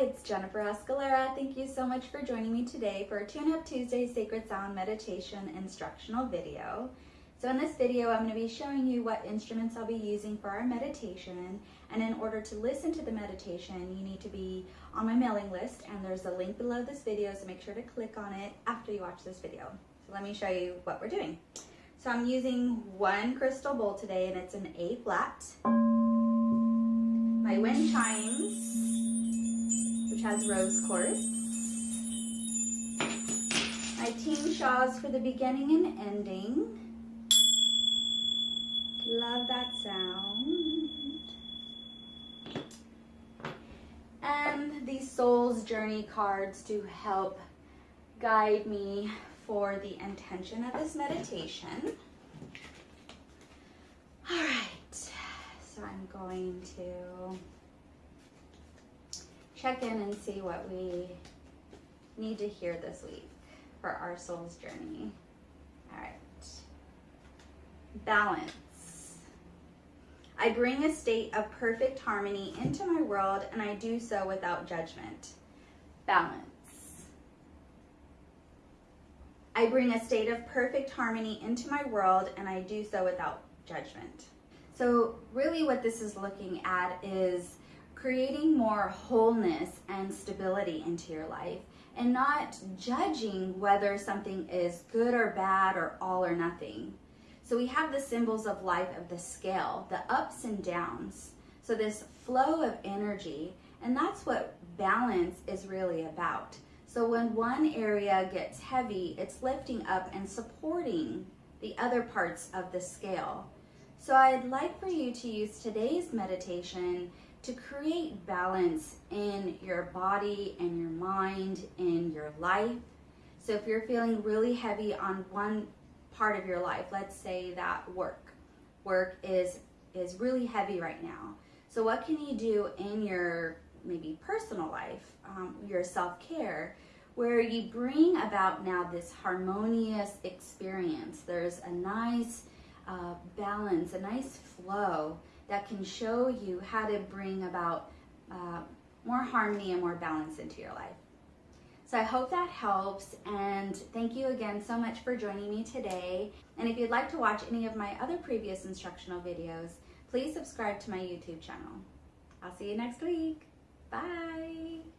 It's Jennifer Escalera. Thank you so much for joining me today for a Tune Up Tuesday Sacred Sound Meditation instructional video. So in this video, I'm going to be showing you what instruments I'll be using for our meditation. And in order to listen to the meditation, you need to be on my mailing list and there's a link below this video, so make sure to click on it after you watch this video. So let me show you what we're doing. So I'm using one crystal bowl today and it's an A flat. My wind chimes, has rose quartz. My tingshas for the beginning and ending. Love that sound. And these Soul's Journey cards to help guide me for the intention of this meditation. All right, so I'm going to check in and see what we need to hear this week for our soul's journey. All right, balance. I bring a state of perfect harmony into my world and I do so without judgment. Balance. I bring a state of perfect harmony into my world and I do so without judgment. So really what this is looking at is creating more wholeness and stability into your life and not judging whether something is good or bad or all or nothing. So we have the symbols of life of the scale, the ups and downs. So this flow of energy, and that's what balance is really about. So when one area gets heavy, it's lifting up and supporting the other parts of the scale. So I'd like for you to use today's meditation to create balance in your body and your mind, in your life. So if you're feeling really heavy on one part of your life. Let's say that work. Work is is really heavy right now. So what can you do in your maybe personal life, um, your self-care, where you bring about now this harmonious experience. There's a nice uh, balance, a nice flow that can show you how to bring about uh, more harmony and more balance into your life. So I hope that helps and thank you again so much for joining me today. And if you'd like to watch any of my other previous instructional videos, please subscribe to my YouTube channel. I'll see you next week. Bye.